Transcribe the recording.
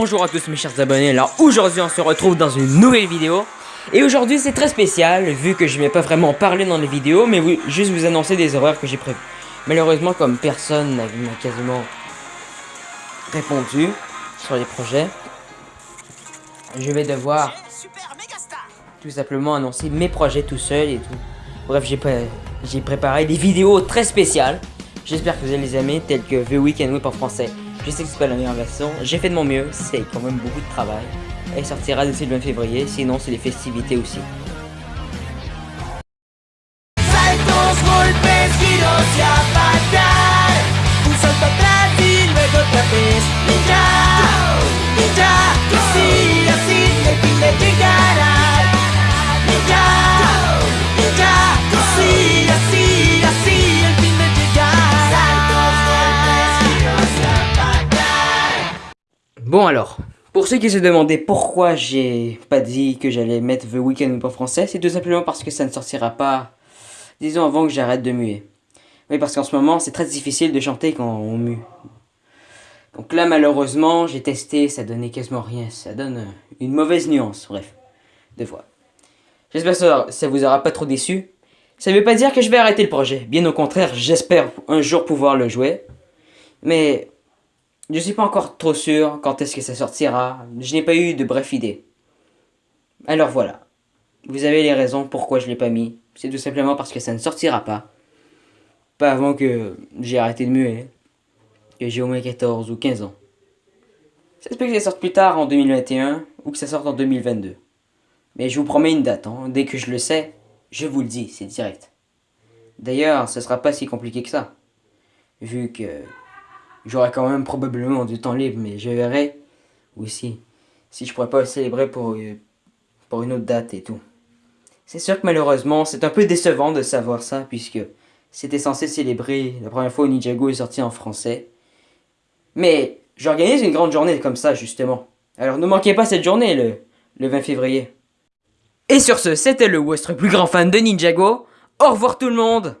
Bonjour à tous mes chers abonnés, alors aujourd'hui on se retrouve dans une nouvelle vidéo. Et aujourd'hui c'est très spécial vu que je ne vais pas vraiment parler dans les vidéos mais juste vous annoncer des horreurs que j'ai prévues. Malheureusement comme personne n'a quasiment répondu sur les projets Je vais devoir tout simplement annoncer mes projets tout seul et tout. Bref j'ai préparé des vidéos très spéciales. J'espère que vous allez les aimer telles que The Weekend Whip en français je sais que c'est pas la meilleure version, j'ai fait de mon mieux, c'est quand même beaucoup de travail. Elle sortira d'ici le 20 février, sinon c'est les festivités aussi. Bon alors, pour ceux qui se demandaient pourquoi j'ai pas dit que j'allais mettre The Weeknd en français, c'est tout simplement parce que ça ne sortira pas, disons avant que j'arrête de muer. Oui, parce qu'en ce moment, c'est très difficile de chanter quand on mue. Donc là, malheureusement, j'ai testé, ça donnait quasiment rien. Ça donne une mauvaise nuance, bref, de voix. J'espère que ça vous aura pas trop déçu. Ça veut pas dire que je vais arrêter le projet. Bien au contraire, j'espère un jour pouvoir le jouer. Mais je suis pas encore trop sûr quand est-ce que ça sortira. Je n'ai pas eu de bref idée. Alors voilà. Vous avez les raisons pourquoi je l'ai pas mis. C'est tout simplement parce que ça ne sortira pas. Pas avant que j'ai arrêté de muer. Que j'ai au moins 14 ou 15 ans. Ça se peut que ça sorte plus tard en 2021 ou que ça sorte en 2022. Mais je vous promets une date. Hein. Dès que je le sais, je vous le dis, c'est direct. D'ailleurs, ce sera pas si compliqué que ça. Vu que J'aurai quand même probablement du temps libre, mais je verrai aussi si je pourrais pas célébrer pour, euh, pour une autre date et tout. C'est sûr que malheureusement, c'est un peu décevant de savoir ça, puisque c'était censé célébrer la première fois où Ninjago est sorti en français. Mais j'organise une grande journée comme ça, justement. Alors ne manquez pas cette journée, le, le 20 février. Et sur ce, c'était le votre plus grand fan de Ninjago. Au revoir tout le monde